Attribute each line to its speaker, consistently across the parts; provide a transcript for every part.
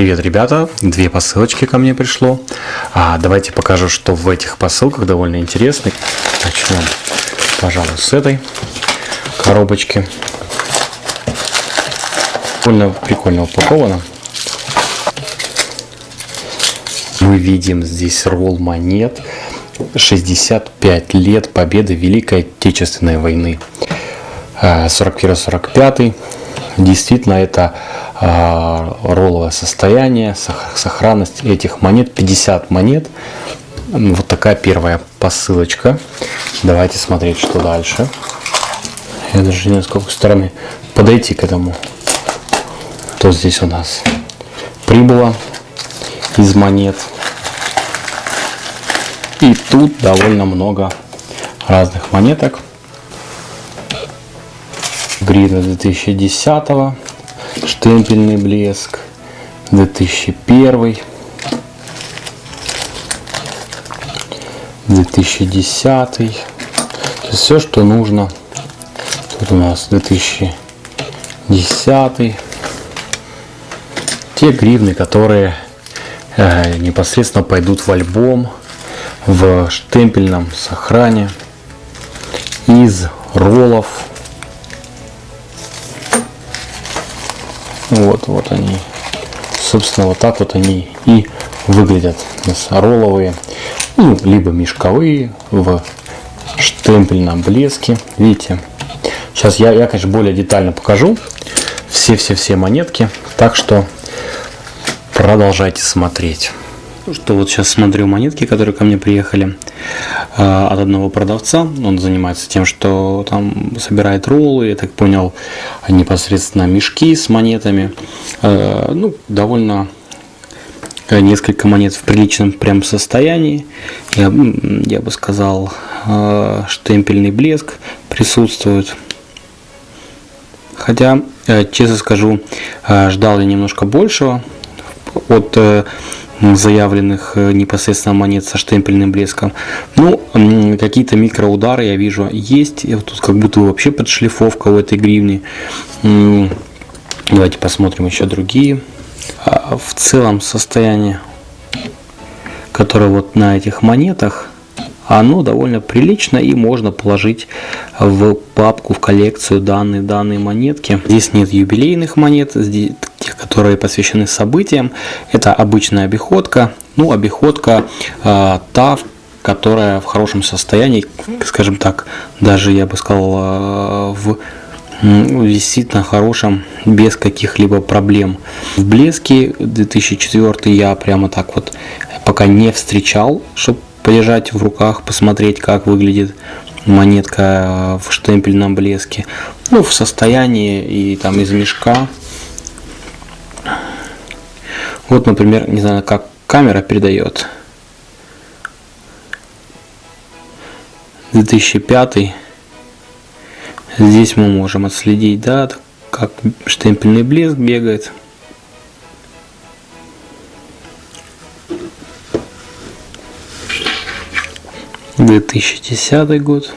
Speaker 1: Привет, ребята! Две посылочки ко мне пришло. А, давайте покажу, что в этих посылках довольно интересно. Начнем, пожалуй, с этой коробочки. Довольно прикольно упаковано. Мы видим здесь ролл монет. 65 лет победы Великой Отечественной войны. 41-45. А, Действительно, это ролловое состояние, сохранность этих монет, 50 монет. Вот такая первая посылочка. Давайте смотреть, что дальше. Я даже не знаю, с какой стороны подойти к этому. То здесь у нас прибыло из монет. И тут довольно много разных монеток. Гривна 2010 -го штемпельный блеск 2001 2010 все что нужно. Тут у нас 2010 те гривны которые э, непосредственно пойдут в альбом в штемпельном сохране из роллов Вот, вот они. Собственно, вот так вот они и выглядят. Ролловые, ну, либо мешковые в штемпельном блеске. Видите? Сейчас я, я, конечно, более детально покажу все-все-все монетки. Так что продолжайте смотреть. Что, вот сейчас смотрю монетки, которые ко мне приехали э, от одного продавца. Он занимается тем, что там собирает роллы, я так понял, непосредственно мешки с монетами. Э, ну, довольно э, несколько монет в приличном прям состоянии. Я, я бы сказал, э, штемпельный блеск присутствует. Хотя, э, честно скажу, э, ждал я немножко большего от заявленных э, непосредственно монет со штемпельным блеском. Ну, какие-то микроудары я вижу есть. Тут как будто вообще подшлифовка у этой гривни. Давайте посмотрим еще другие. А в целом состояние, которое вот на этих монетах, оно довольно прилично и можно положить в папку, в коллекцию данные данные монетки. Здесь нет юбилейных монет, здесь тех, которые посвящены событиям. Это обычная обиходка, ну обиходка э, та, которая в хорошем состоянии, скажем так, даже я бы сказал, э, в висит на хорошем без каких-либо проблем. В блеске 2004 я прямо так вот пока не встречал, чтобы полежать в руках, посмотреть, как выглядит монетка в штемпельном блеске. Ну, в состоянии и там из мешка. Вот, например, не знаю, как камера передает. 2005 здесь мы можем отследить да как штемпельный блеск бегает 2010 год.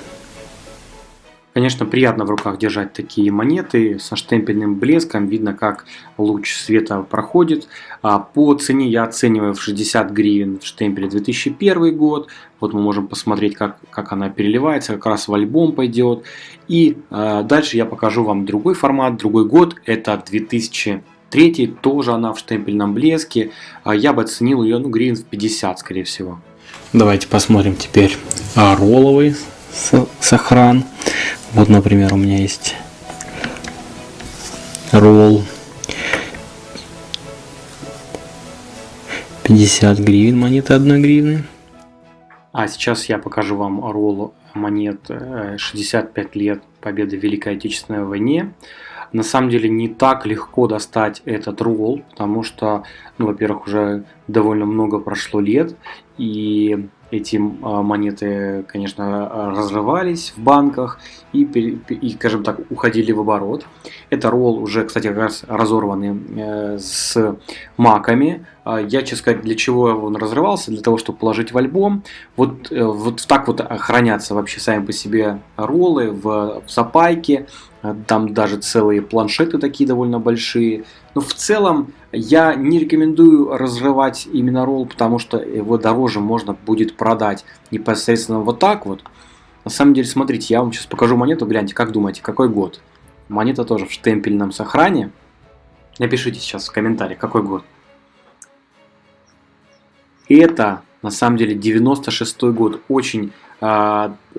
Speaker 1: Конечно, приятно в руках держать такие монеты со штемпельным блеском. Видно, как луч света проходит. А по цене я оцениваю в 60 гривен в штемпеле 2001 год. Вот мы можем посмотреть, как, как она переливается. Как раз в альбом пойдет. И э, дальше я покажу вам другой формат, другой год. Это 2003, тоже она в штемпельном блеске. А я бы оценил ее ну, гривен в 50, скорее всего. Давайте посмотрим теперь ролловый сохран. Вот, например, у меня есть ролл 50 гривен, монеты 1 гривны. А сейчас я покажу вам ролл монет 65 э, лет победы в Великой Отечественной войне. На самом деле не так легко достать этот ролл, потому что, ну, во-первых, уже довольно много прошло лет, и эти а, монеты, конечно, разрывались в банках и, и, скажем так, уходили в оборот. Это ролл уже, кстати, как раз разорванный э, с маками. А, я, честно сказать, для чего он разрывался? Для того, чтобы положить в альбом. Вот, э, вот так вот хранятся вообще сами по себе роллы в, в запайке. Там даже целые планшеты такие довольно большие. Но в целом я не рекомендую разрывать именно ролл, потому что его дороже можно будет продать непосредственно вот так вот. На самом деле, смотрите, я вам сейчас покажу монету, гляньте, как думаете, какой год? Монета тоже в штемпельном сохране. Напишите сейчас в комментариях, какой год. Это, на самом деле, 96 год. Очень э,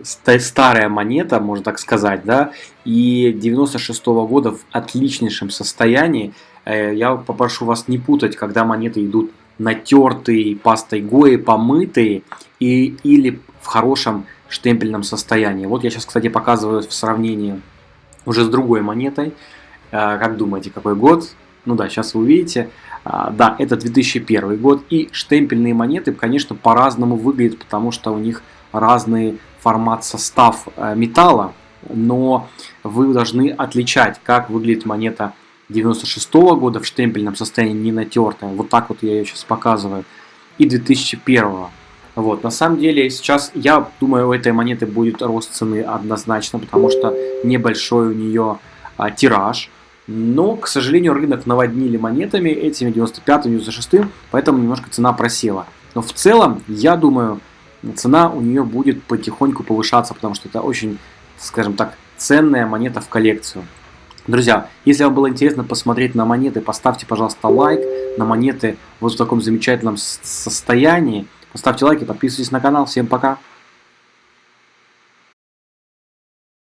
Speaker 1: старая монета, можно так сказать, да. И 96 -го года в отличнейшем состоянии. Э, я попрошу вас не путать, когда монеты идут натертые, пастой Гои, помытые и, или в хорошем штемпельном состоянии. Вот я сейчас, кстати, показываю в сравнении уже с другой монетой. Э, как думаете, какой год? Ну да, сейчас вы увидите. А, да, это 2001 год. И штемпельные монеты, конечно, по-разному выглядят, потому что у них разный формат, состав э, металла. Но вы должны отличать, как выглядит монета 96 -го года в штемпельном состоянии, не натертая. Вот так вот я ее сейчас показываю. И 2001 -го. Вот, на самом деле сейчас, я думаю, у этой монеты будет рост цены однозначно, потому что небольшой у нее а, тираж. Но, к сожалению, рынок наводнили монетами этими 95 96 поэтому немножко цена просела. Но в целом, я думаю, цена у нее будет потихоньку повышаться, потому что это очень, скажем так, ценная монета в коллекцию. Друзья, если вам было интересно посмотреть на монеты, поставьте, пожалуйста, лайк на монеты вот в таком замечательном состоянии. Поставьте лайк и подписывайтесь на канал. Всем пока!